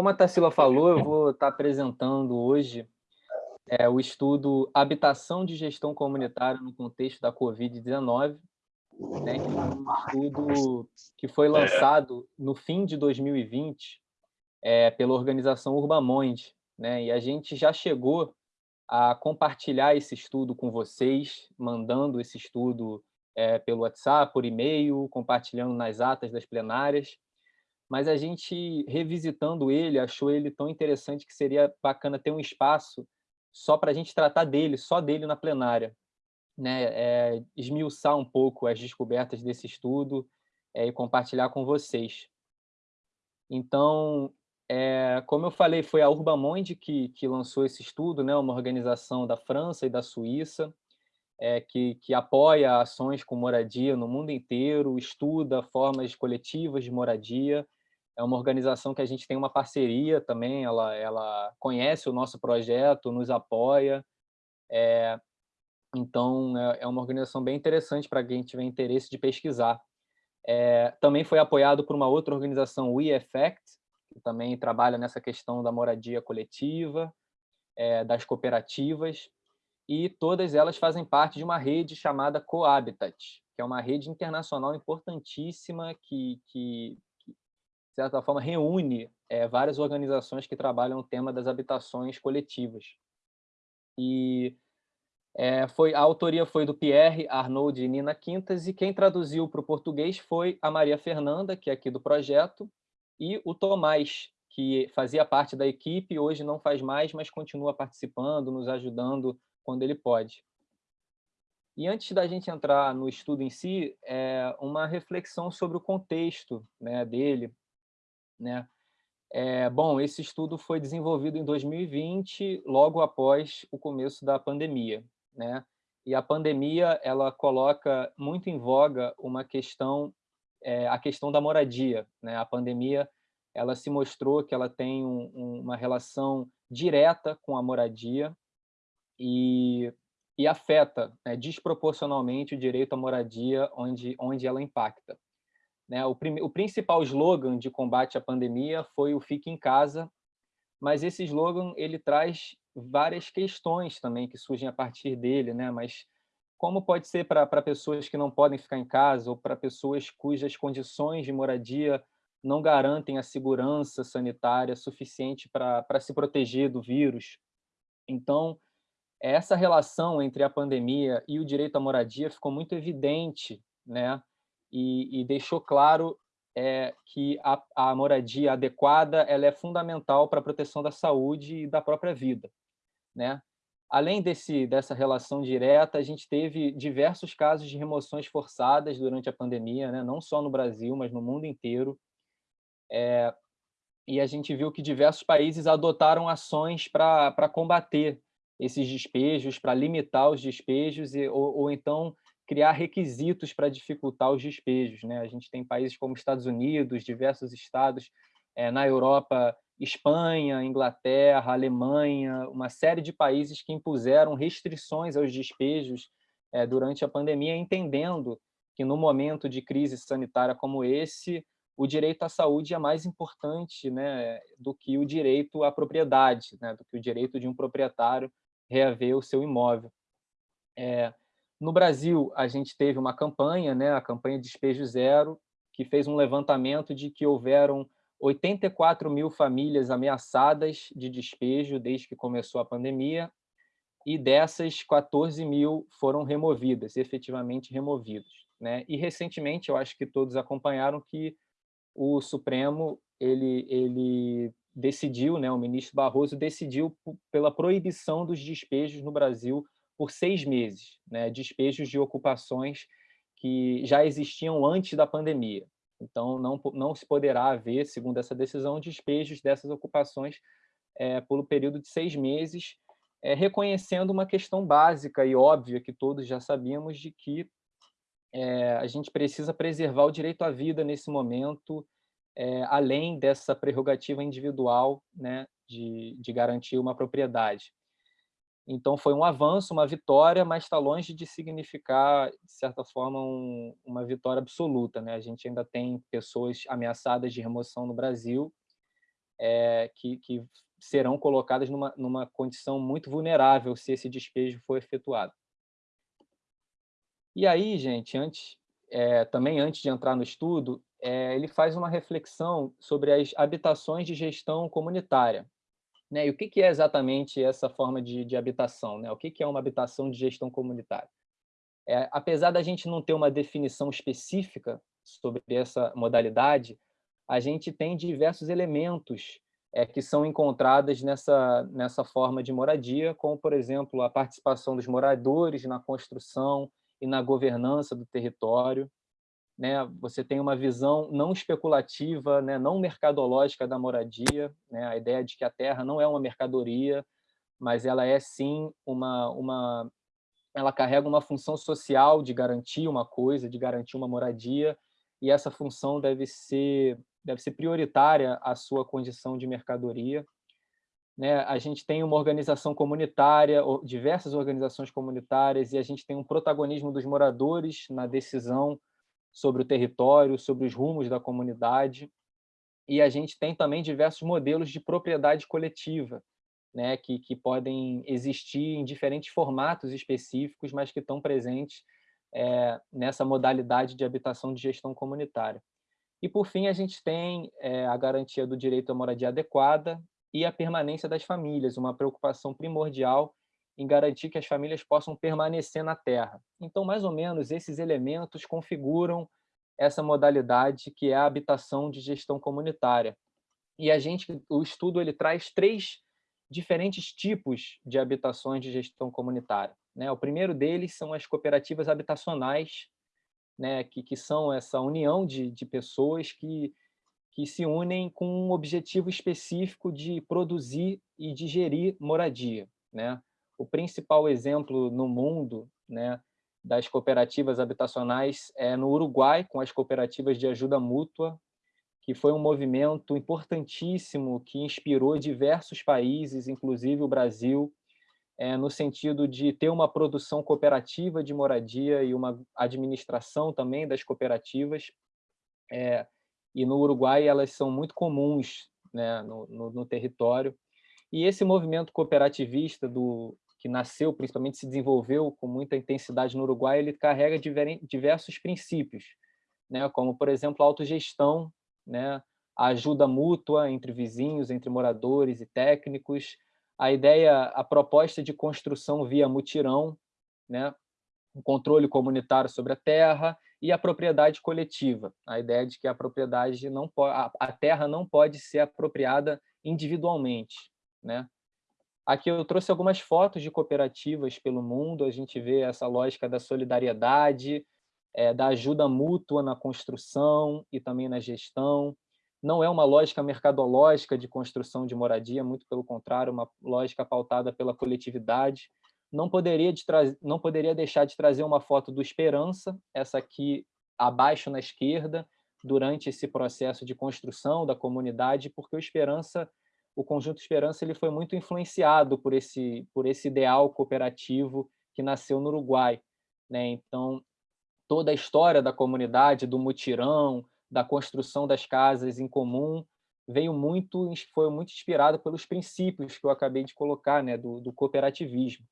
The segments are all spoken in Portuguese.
Como a Tarsila falou, eu vou estar apresentando hoje é, o estudo Habitação de Gestão Comunitária no Contexto da Covid-19, né, que é um estudo que foi lançado no fim de 2020 é, pela organização Urbamonde, né, e a gente já chegou a compartilhar esse estudo com vocês, mandando esse estudo é, pelo WhatsApp, por e-mail, compartilhando nas atas das plenárias, mas a gente, revisitando ele, achou ele tão interessante que seria bacana ter um espaço só para a gente tratar dele, só dele na plenária. Né? É, esmiuçar um pouco as descobertas desse estudo é, e compartilhar com vocês. Então, é, como eu falei, foi a Urbamonde que, que lançou esse estudo, né? uma organização da França e da Suíça, é, que, que apoia ações com moradia no mundo inteiro, estuda formas coletivas de moradia, é uma organização que a gente tem uma parceria também, ela, ela conhece o nosso projeto, nos apoia, é, então é, é uma organização bem interessante para quem tiver interesse de pesquisar. É, também foi apoiado por uma outra organização, o e-Effect, que também trabalha nessa questão da moradia coletiva, é, das cooperativas, e todas elas fazem parte de uma rede chamada Cohabitat, que é uma rede internacional importantíssima que, que de certa forma, reúne é, várias organizações que trabalham o tema das habitações coletivas. E é, foi, a autoria foi do Pierre, Arnold e Nina Quintas, e quem traduziu para o português foi a Maria Fernanda, que é aqui do projeto, e o Tomás, que fazia parte da equipe, hoje não faz mais, mas continua participando, nos ajudando quando ele pode. E antes da gente entrar no estudo em si, é uma reflexão sobre o contexto né, dele, né? É, bom, esse estudo foi desenvolvido em 2020, logo após o começo da pandemia. Né? E a pandemia ela coloca muito em voga uma questão, é, a questão da moradia. Né? A pandemia ela se mostrou que ela tem um, um, uma relação direta com a moradia e, e afeta né, desproporcionalmente o direito à moradia onde, onde ela impacta. Né? O, o principal slogan de combate à pandemia foi o Fique em Casa, mas esse slogan ele traz várias questões também que surgem a partir dele, né? mas como pode ser para pessoas que não podem ficar em casa ou para pessoas cujas condições de moradia não garantem a segurança sanitária suficiente para se proteger do vírus. Então, essa relação entre a pandemia e o direito à moradia ficou muito evidente né, e, e deixou claro é, que a, a, moradia adequada ela é fundamental para a proteção da saúde e da própria vida. Né? Além desse, dessa relação direta, a gente teve diversos casos de remoções forçadas durante a pandemia, né? não só no Brasil, mas no mundo inteiro. É, e a gente viu que diversos países adotaram ações para combater esses despejos, para limitar os despejos, e, ou, ou então criar requisitos para dificultar os despejos. Né? A gente tem países como Estados Unidos, diversos estados é, na Europa, Espanha, Inglaterra, Alemanha, uma série de países que impuseram restrições aos despejos é, durante a pandemia, entendendo que no momento de crise sanitária como esse, o direito à saúde é mais importante né, do que o direito à propriedade, né, do que o direito de um proprietário reaver o seu imóvel. É, no Brasil, a gente teve uma campanha, né, a campanha Despejo Zero, que fez um levantamento de que houveram 84 mil famílias ameaçadas de despejo desde que começou a pandemia, e dessas, 14 mil foram removidas, efetivamente removidas. Né? E, recentemente, eu acho que todos acompanharam que o Supremo ele, ele decidiu, né, o ministro Barroso decidiu pela proibição dos despejos no Brasil por seis meses, né, despejos de ocupações que já existiam antes da pandemia. Então, não, não se poderá haver, segundo essa decisão, despejos dessas ocupações é, pelo período de seis meses, é, reconhecendo uma questão básica e óbvia que todos já sabíamos de que é, a gente precisa preservar o direito à vida nesse momento, é, além dessa prerrogativa individual né, de, de garantir uma propriedade. Então, foi um avanço, uma vitória, mas está longe de significar, de certa forma, um, uma vitória absoluta. Né? A gente ainda tem pessoas ameaçadas de remoção no Brasil, é, que, que serão colocadas numa, numa condição muito vulnerável se esse despejo for efetuado. E aí, gente, antes, é, também antes de entrar no estudo, é, ele faz uma reflexão sobre as habitações de gestão comunitária. Né? E o que, que é exatamente essa forma de, de habitação? Né? O que, que é uma habitação de gestão comunitária? É, apesar da gente não ter uma definição específica sobre essa modalidade, a gente tem diversos elementos é, que são encontradas nessa, nessa forma de moradia, como, por exemplo, a participação dos moradores na construção e na governança do território. Né? Você tem uma visão não especulativa, né? não mercadológica da moradia, né? a ideia de que a terra não é uma mercadoria, mas ela é sim uma, uma ela carrega uma função social de garantir uma coisa, de garantir uma moradia, e essa função deve ser deve ser prioritária a sua condição de mercadoria. Né? A gente tem uma organização comunitária, diversas organizações comunitárias, e a gente tem um protagonismo dos moradores na decisão sobre o território, sobre os rumos da comunidade. E a gente tem também diversos modelos de propriedade coletiva, né, que, que podem existir em diferentes formatos específicos, mas que estão presentes é, nessa modalidade de habitação de gestão comunitária. E, por fim, a gente tem é, a garantia do direito à moradia adequada e a permanência das famílias, uma preocupação primordial em garantir que as famílias possam permanecer na terra. Então, mais ou menos, esses elementos configuram essa modalidade que é a habitação de gestão comunitária. E a gente, o estudo ele traz três diferentes tipos de habitações de gestão comunitária. Né? O primeiro deles são as cooperativas habitacionais, né, que, que são essa união de, de pessoas que, que se unem com um objetivo específico de produzir e de gerir moradia. Né? O principal exemplo no mundo né, das cooperativas habitacionais é no Uruguai, com as cooperativas de ajuda mútua, que foi um movimento importantíssimo que inspirou diversos países, inclusive o Brasil, é, no sentido de ter uma produção cooperativa de moradia e uma administração também das cooperativas. É, e no Uruguai elas são muito comuns né, no, no, no, território. E esse movimento cooperativista do que nasceu, principalmente se desenvolveu com muita intensidade no Uruguai, ele carrega diversos princípios, né, como, por exemplo, a autogestão, né, a ajuda mútua entre vizinhos, entre moradores e técnicos, a ideia, a proposta de construção via mutirão, né? o controle comunitário sobre a terra e a propriedade coletiva, a ideia de que a propriedade não a terra não pode ser apropriada individualmente, né? Aqui eu trouxe algumas fotos de cooperativas pelo mundo, a gente vê essa lógica da solidariedade, é, da ajuda mútua na construção e também na gestão, não é uma lógica mercadológica de construção de moradia, muito pelo contrário, uma lógica pautada pela coletividade. Não poderia, de não poderia deixar de trazer uma foto do Esperança, essa aqui abaixo na esquerda, durante esse processo de construção da comunidade, porque o Esperança, o conjunto Esperança, ele foi muito influenciado por esse por esse ideal cooperativo que nasceu no Uruguai, né? Então, toda a história da comunidade, do mutirão, da construção das casas em comum veio muito foi muito inspirado pelos princípios que eu acabei de colocar né do, do cooperativismo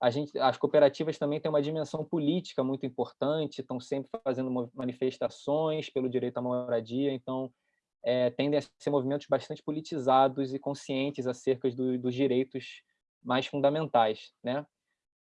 a gente as cooperativas também têm uma dimensão política muito importante estão sempre fazendo manifestações pelo direito à moradia então é, tendem a ser movimentos bastante politizados e conscientes acerca do, dos direitos mais fundamentais né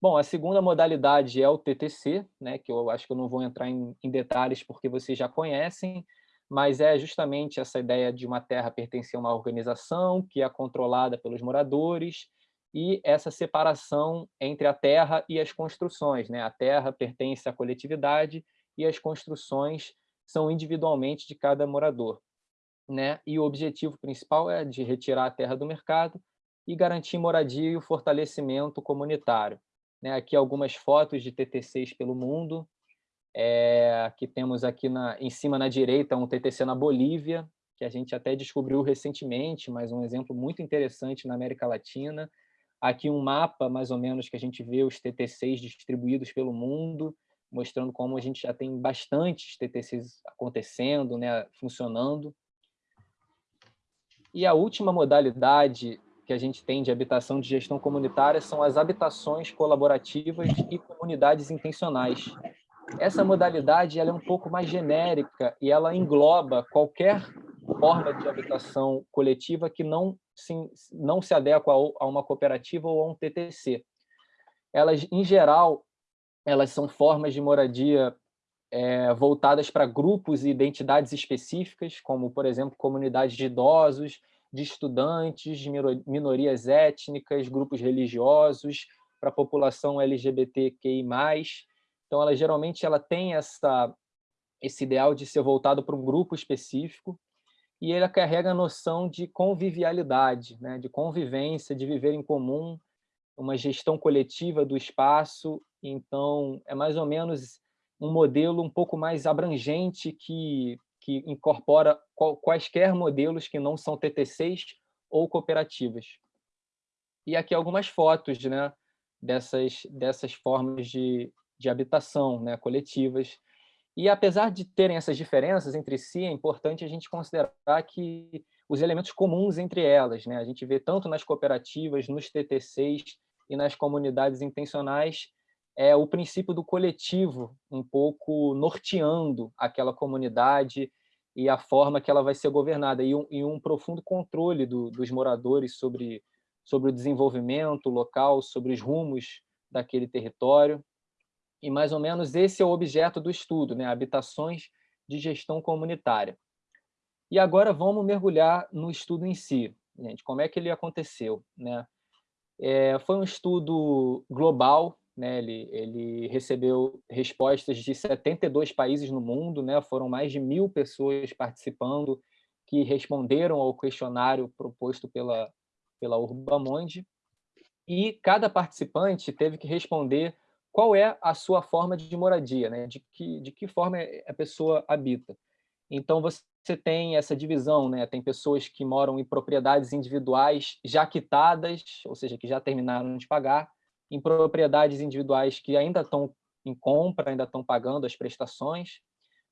Bom, a segunda modalidade é o TTC, né, que eu acho que eu não vou entrar em, em detalhes porque vocês já conhecem, mas é justamente essa ideia de uma terra pertencer a uma organização que é controlada pelos moradores e essa separação entre a terra e as construções. Né? A terra pertence à coletividade e as construções são individualmente de cada morador. Né? E o objetivo principal é de retirar a terra do mercado e garantir moradia e o fortalecimento comunitário. Né? Aqui algumas fotos de TTCs pelo mundo. É, aqui temos aqui na, em cima na direita um TTC na Bolívia, que a gente até descobriu recentemente, mas um exemplo muito interessante na América Latina. Aqui um mapa, mais ou menos, que a gente vê os TTCs distribuídos pelo mundo, mostrando como a gente já tem bastantes TTCs acontecendo, né, funcionando. E a última modalidade que a gente tem de habitação de gestão comunitária são as habitações colaborativas e comunidades intencionais. Essa modalidade ela é um pouco mais genérica e ela engloba qualquer forma de habitação coletiva que não se, não se adequa a uma cooperativa ou a um TTC. Elas, em geral, elas são formas de moradia é, voltadas para grupos e identidades específicas, como, por exemplo, comunidades de idosos, de estudantes, de minorias étnicas, grupos religiosos, para a população LGBTQI+. Então, ela geralmente ela tem essa, esse ideal de ser voltado para um grupo específico, e ele carrega a noção de convivialidade, né? de convivência, de viver em comum, uma gestão coletiva do espaço. Então, é mais ou menos um modelo um pouco mais abrangente que, que incorpora quaisquer modelos que não são TTCs ou cooperativas. E aqui algumas fotos né, dessas, dessas formas de, de habitação né, coletivas. E apesar de terem essas diferenças entre si, é importante a gente considerar que os elementos comuns entre elas, né? a gente vê tanto nas cooperativas, nos TTCs e nas comunidades intencionais, é o princípio do coletivo um pouco norteando aquela comunidade e a forma que ela vai ser governada, e um, e um profundo controle do, dos moradores sobre, sobre o desenvolvimento local, sobre os rumos daquele território. E mais ou menos esse é o objeto do estudo, né? habitações de gestão comunitária. E agora vamos mergulhar no estudo em si. Gente, como é que ele aconteceu? Né? É, foi um estudo global, né? ele, ele recebeu respostas de 72 países no mundo, né? foram mais de mil pessoas participando que responderam ao questionário proposto pela, pela Urbamonde, e cada participante teve que responder qual é a sua forma de moradia, né? de, que, de que forma a pessoa habita. Então, você tem essa divisão, né? tem pessoas que moram em propriedades individuais já quitadas, ou seja, que já terminaram de pagar, em propriedades individuais que ainda estão em compra, ainda estão pagando as prestações,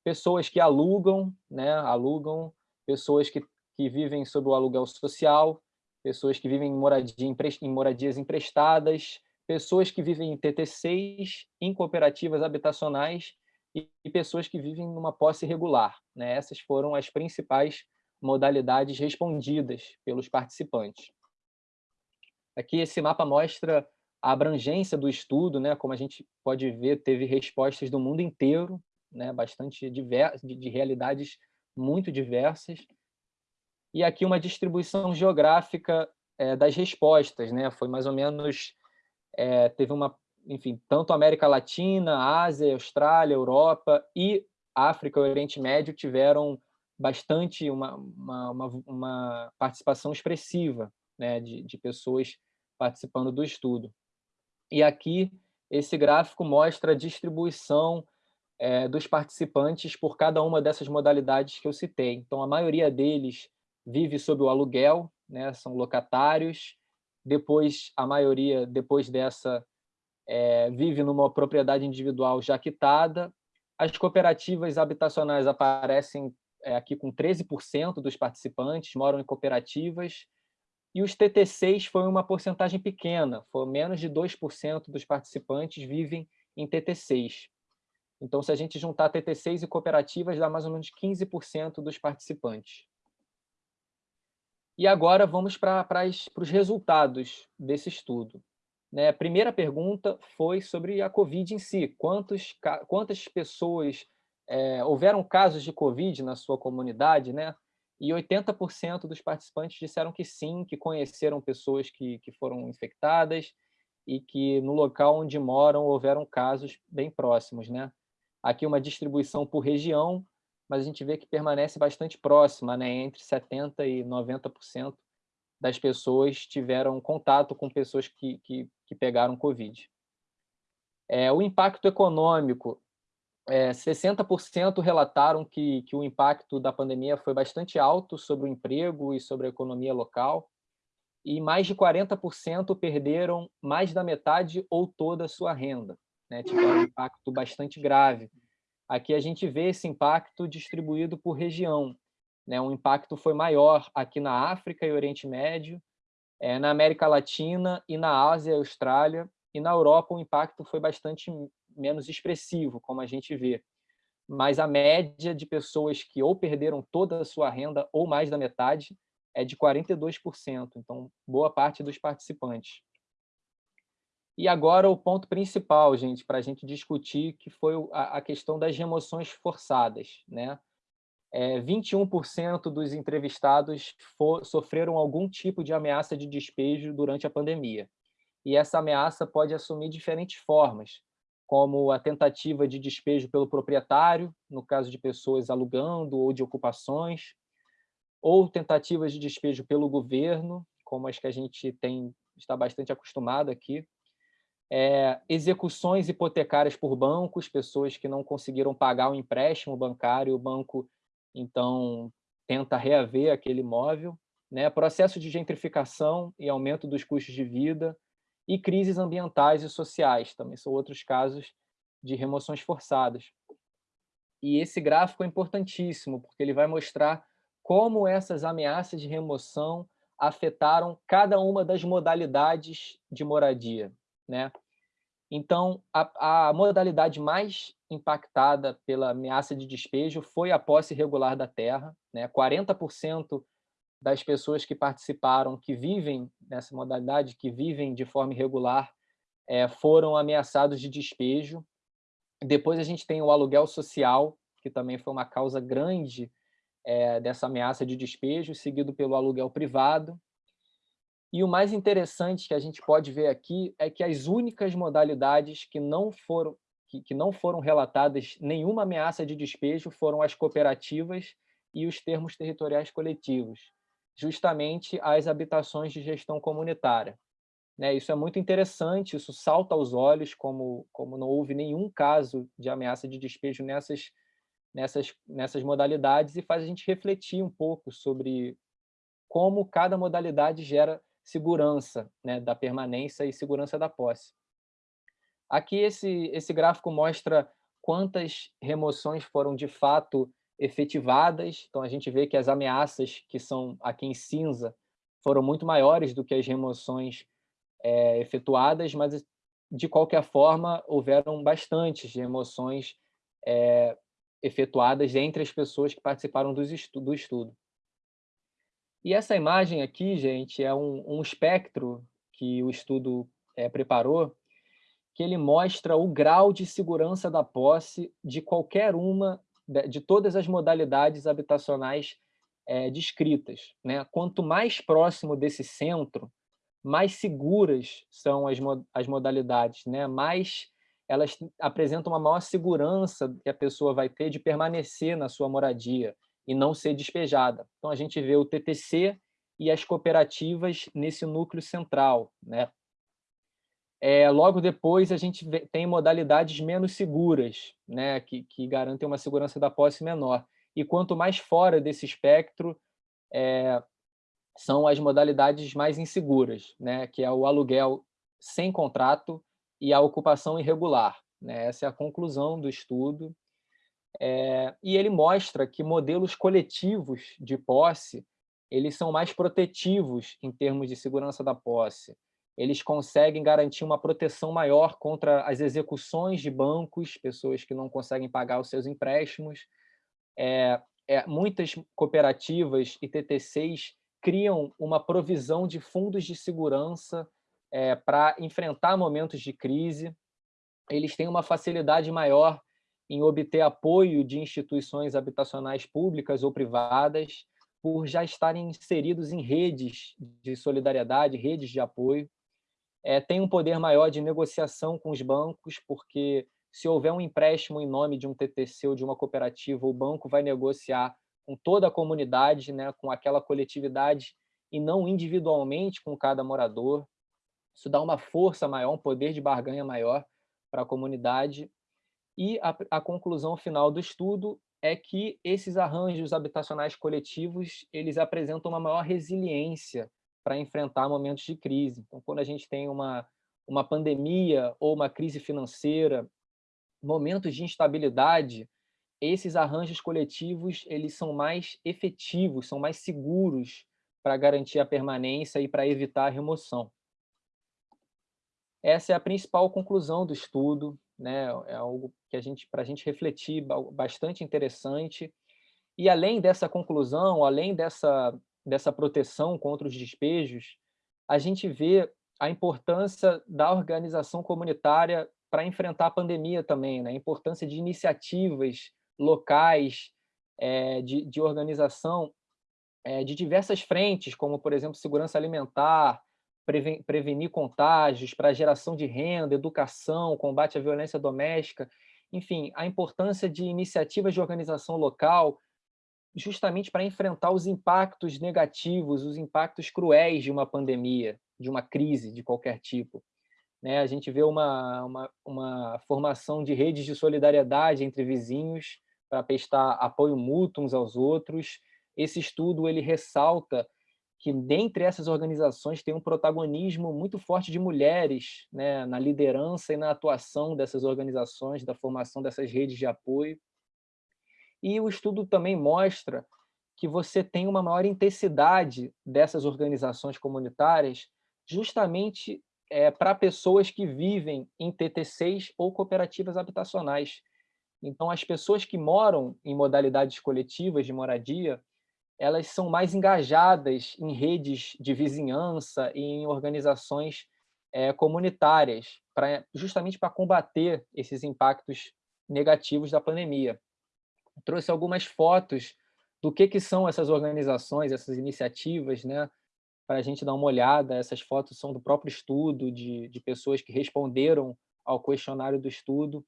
pessoas que alugam, né? alugam, pessoas que, que vivem sob o aluguel social, pessoas que vivem em, moradia, em moradias emprestadas, pessoas que vivem em TTCs, em cooperativas habitacionais e, pessoas que vivem numa posse regular. Né? Essas foram as principais modalidades respondidas pelos participantes. Aqui esse mapa mostra a abrangência do estudo, né? como a gente pode ver, teve respostas do mundo inteiro, né? bastante diversas, de, de realidades muito diversas. E aqui uma distribuição geográfica é, das respostas, né? foi mais ou menos é, teve uma, enfim, tanto América Latina, Ásia, Austrália, Europa e África e Oriente Médio tiveram bastante uma, uma, uma, uma participação expressiva né, de, de pessoas participando do estudo. E aqui esse gráfico mostra a distribuição é, dos participantes por cada uma dessas modalidades que eu citei. Então, a maioria deles vive sob o aluguel, né, são locatários, depois a maioria, depois dessa, é, vive numa propriedade individual já quitada. As cooperativas habitacionais aparecem é, aqui com 13% dos participantes, moram em cooperativas, e os TTCs foi uma porcentagem pequena, foi menos de 2% dos participantes vivem em TTCs. Então, se a gente juntar TTCs e cooperativas, dá mais ou menos 15% dos participantes. E agora vamos para os resultados desse estudo. Né? A primeira pergunta foi sobre a Covid em si. Quantos, quantas pessoas é, houveram casos de Covid na sua comunidade? Né? E 80% dos participantes disseram que sim, que conheceram pessoas que, que foram infectadas e que no local onde moram houveram casos bem próximos. Né? Aqui uma distribuição por região, mas a gente vê que permanece bastante próxima, né? entre 70% e 90% das pessoas tiveram contato com pessoas que, que, que pegaram Covid. É, o impacto econômico, é, 60% relataram que, que o impacto da pandemia foi bastante alto sobre o emprego e sobre a economia local, e mais de 40% perderam mais da metade ou toda a sua renda. Né? Tiveram um impacto bastante grave Aqui a gente vê esse impacto distribuído por região. né, um impacto foi maior aqui na África e Oriente Médio, é, na América Latina e na Ásia e Austrália, e na Europa o impacto foi bastante menos expressivo, como a gente vê. Mas a média de pessoas que ou perderam toda a sua renda ou mais da metade é de 42%, então boa parte dos participantes. E agora o ponto principal, gente, para a gente discutir, que foi a, questão das remoções forçadas. Né? É, 21% dos entrevistados for, sofreram algum tipo de ameaça de despejo durante a pandemia. E essa ameaça pode assumir diferentes formas, como a tentativa de despejo pelo proprietário, no caso de pessoas alugando ou de ocupações, ou tentativas de despejo pelo governo, como as que a gente tem está bastante acostumado aqui, é, execuções hipotecárias por bancos, pessoas que não conseguiram pagar o empréstimo bancário, o banco, então, tenta reaver aquele imóvel, né? processo de gentrificação e aumento dos custos de vida, e crises ambientais e sociais, também são outros casos de remoções forçadas. E esse gráfico é importantíssimo, porque ele vai mostrar como essas ameaças de remoção afetaram cada uma das modalidades de moradia. Né? Então, a, a, modalidade mais impactada pela ameaça de despejo foi a posse irregular da terra. Né? 40% das pessoas que participaram, que vivem nessa modalidade, que vivem de forma irregular, é, foram ameaçados de despejo. Depois a gente tem o aluguel social, que também foi uma causa grande é, dessa ameaça de despejo, seguido pelo aluguel privado, e o mais interessante que a gente pode ver aqui é que as únicas modalidades que não foram, que, que não foram relatadas nenhuma ameaça de despejo foram as cooperativas e os termos territoriais coletivos, justamente as habitações de gestão comunitária. Né, isso é muito interessante, isso salta aos olhos, como, como não houve nenhum caso de ameaça de despejo nessas, nessas, nessas modalidades, e faz a gente refletir um pouco sobre como cada modalidade gera segurança né, da permanência e segurança da posse. Aqui esse, esse gráfico mostra quantas remoções foram de fato efetivadas, então a gente vê que as ameaças que são aqui em cinza foram muito maiores do que as remoções é, efetuadas, mas de qualquer forma houveram bastantes remoções é, efetuadas entre as pessoas que participaram do estudo. E essa imagem aqui, gente, é um, um espectro que o estudo é, preparou, que ele mostra o grau de segurança da posse de qualquer uma, de todas as modalidades habitacionais é, descritas. Né? Quanto mais próximo desse centro, mais seguras são as, as modalidades, né? mais elas apresentam uma maior segurança que a pessoa vai ter de permanecer na sua moradia, e não ser despejada. Então, a gente vê o TTC e as cooperativas nesse núcleo central. Né? É, logo depois, a gente tem modalidades menos seguras, né? que, que garantem uma segurança da posse menor. E quanto mais fora desse espectro, é, são as modalidades mais inseguras, né? que é o aluguel sem contrato e a ocupação irregular. Né? Essa é a conclusão do estudo. É, e ele mostra que modelos coletivos de posse eles são mais protetivos em termos de segurança da posse. Eles conseguem garantir uma proteção maior contra as execuções de bancos, pessoas que não conseguem pagar os seus empréstimos. É, é, muitas cooperativas e TTCs criam uma provisão de fundos de segurança é, para enfrentar momentos de crise. Eles têm uma facilidade maior em obter apoio de instituições habitacionais públicas ou privadas, por já estarem inseridos em redes de solidariedade, redes de apoio. É, tem um poder maior de negociação com os bancos, porque se houver um empréstimo em nome de um TTC ou de uma cooperativa, o banco vai negociar com toda a comunidade, né, com aquela coletividade, e não individualmente com cada morador. Isso dá uma força maior, um poder de barganha maior para a comunidade e a, a conclusão final do estudo é que esses arranjos habitacionais coletivos eles apresentam uma maior resiliência para enfrentar momentos de crise. Então, quando a gente tem uma, uma pandemia ou uma crise financeira, momentos de instabilidade, esses arranjos coletivos eles são mais efetivos, são mais seguros para garantir a permanência e para evitar a remoção. Essa é a principal conclusão do estudo, né? é algo que a gente, para a gente refletir, bastante interessante. E além dessa conclusão, além dessa, dessa proteção contra os despejos, a gente vê a importância da organização comunitária para enfrentar a pandemia também, né? a importância de iniciativas locais, é, de, de organização é, de diversas frentes, como, por exemplo, segurança alimentar, prevenir contágios, para geração de renda, educação, combate à violência doméstica, enfim, a importância de iniciativas de organização local, justamente para enfrentar os impactos negativos, os impactos cruéis de uma pandemia, de uma crise de qualquer tipo. Né? A gente vê uma, uma, uma formação de redes de solidariedade entre vizinhos para prestar apoio mútuo uns aos outros. Esse estudo ele ressalta que dentre essas organizações tem um protagonismo muito forte de mulheres né, na liderança e na atuação dessas organizações, da formação dessas redes de apoio. E o estudo também mostra que você tem uma maior intensidade dessas organizações comunitárias justamente é, para pessoas que vivem em TT6 ou cooperativas habitacionais. Então, as pessoas que moram em modalidades coletivas de moradia, elas são mais engajadas em redes de vizinhança e em organizações é, comunitárias, pra, justamente para combater esses impactos negativos da pandemia. Trouxe algumas fotos do que, que são essas organizações, essas iniciativas, né, para a gente dar uma olhada. Essas fotos são do próprio estudo, de, de pessoas que responderam ao questionário do estudo.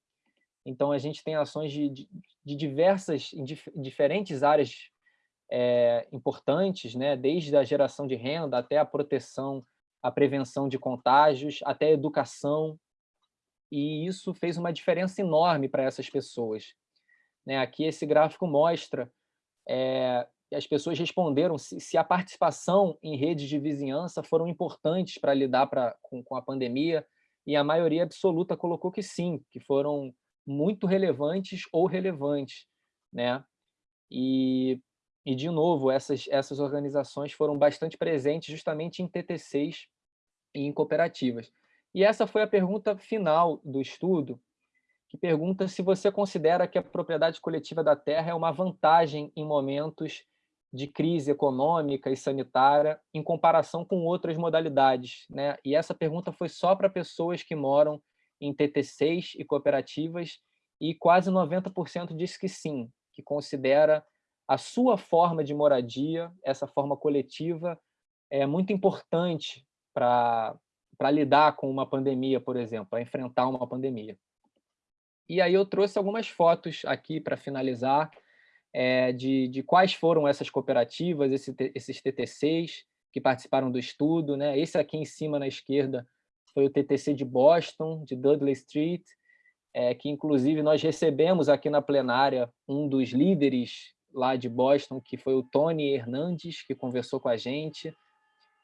Então, a gente tem ações de, de, de diversas, dif, diferentes áreas é, importantes, né? desde a geração de renda até a proteção, a prevenção de contágios, até a educação. E isso fez uma diferença enorme para essas pessoas. Né? Aqui esse gráfico mostra é, as pessoas responderam se, se, a participação em redes de vizinhança foram importantes para lidar pra, com, com a pandemia, e a maioria absoluta colocou que sim, que foram muito relevantes ou relevantes, né? E, e de novo, essas, essas organizações foram bastante presentes justamente em TTCs e em cooperativas. E essa foi a pergunta final do estudo, que pergunta se você considera que a propriedade coletiva da terra é uma vantagem em momentos de crise econômica e sanitária em comparação com outras modalidades. Né? E essa pergunta foi só para pessoas que moram em TT6 e cooperativas e quase 90% disse que sim, que considera a sua forma de moradia, essa forma coletiva, é muito importante para lidar com uma pandemia, por exemplo, para enfrentar uma pandemia. E aí eu trouxe algumas fotos aqui para finalizar, é, de, de quais foram essas cooperativas, esse, esses TTCs que participaram do estudo. Né? Esse aqui em cima, na esquerda, foi o TTC de Boston, de Dudley Street, é, que inclusive nós recebemos aqui na plenária um dos líderes lá de Boston, que foi o Tony Hernandes, que conversou com a gente,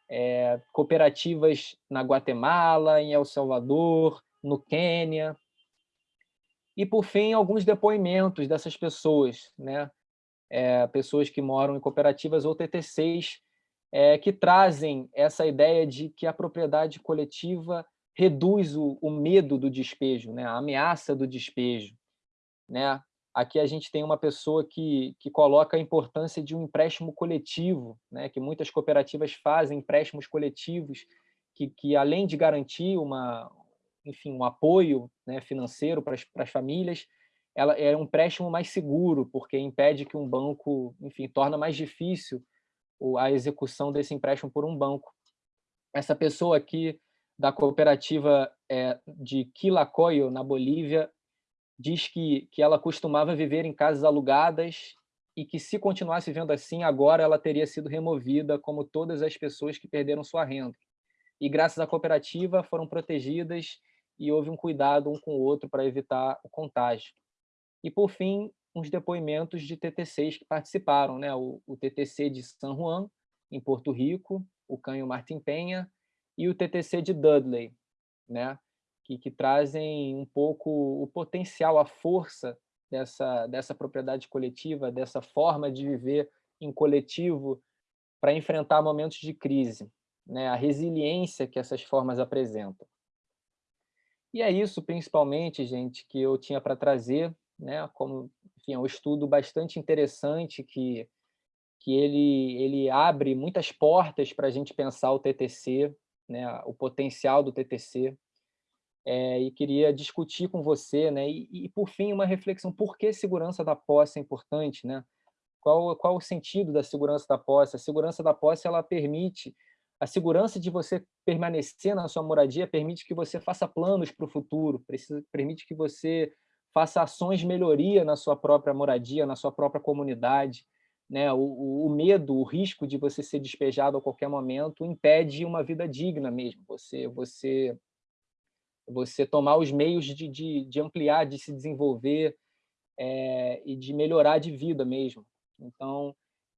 é, cooperativas na Guatemala, em El Salvador, no Quênia, e, por fim, alguns depoimentos dessas pessoas, né? É, pessoas que moram em cooperativas ou TTCs, é, que trazem essa ideia de que a propriedade coletiva reduz o, o medo do despejo, né? a ameaça do despejo. Né? Aqui a gente tem uma pessoa que, que coloca a importância de um empréstimo coletivo, né? que muitas cooperativas fazem empréstimos coletivos, que, que além de garantir uma, enfim, um apoio né, financeiro para as, famílias, ela é um empréstimo mais seguro, porque impede que um banco, enfim, torna mais difícil a execução desse empréstimo por um banco. Essa pessoa aqui da cooperativa é, de Quilacoyo, na Bolívia, diz que, que ela costumava viver em casas alugadas e que se continuasse vivendo assim, agora ela teria sido removida, como todas as pessoas que perderam sua renda. E graças à cooperativa foram protegidas e houve um cuidado um com o outro para evitar o contágio. E, por fim, uns depoimentos de TTCs que participaram, né? o, o TTC de San Juan, em Porto Rico, o Canho Martin Penha, e o TTC de Dudley, né? que, que trazem um pouco o potencial, a força dessa, dessa propriedade coletiva, dessa forma de viver em coletivo para enfrentar momentos de crise, né? a resiliência que essas formas apresentam. E é isso, principalmente, gente, que eu tinha para trazer, né? como enfim, é um estudo bastante interessante que, que ele, ele abre muitas portas para a gente pensar o TTC, né? o potencial do TTC, é, e queria discutir com você, né? E, e, por fim, uma reflexão, por que segurança da posse é importante, né? Qual, qual o sentido da segurança da posse? A segurança da posse, ela permite, a segurança de você permanecer na sua moradia permite que você faça planos para o futuro, permite que você faça ações de melhoria na sua própria moradia, na sua própria comunidade, né? O, o, medo, o risco de você ser despejado a qualquer momento impede uma vida digna mesmo. Você, você você tomar os meios de, de, de ampliar, de se desenvolver é, e de melhorar de vida mesmo. Então,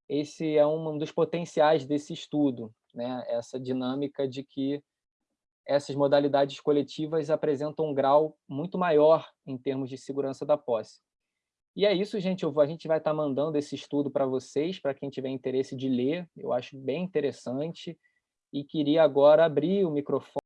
esse é um dos potenciais desse estudo, né? essa dinâmica de que essas modalidades coletivas apresentam um grau muito maior em termos de segurança da posse. E é isso, gente. a gente vai estar mandando esse estudo para vocês, para quem tiver interesse de ler. Eu acho bem interessante. E queria agora abrir o microfone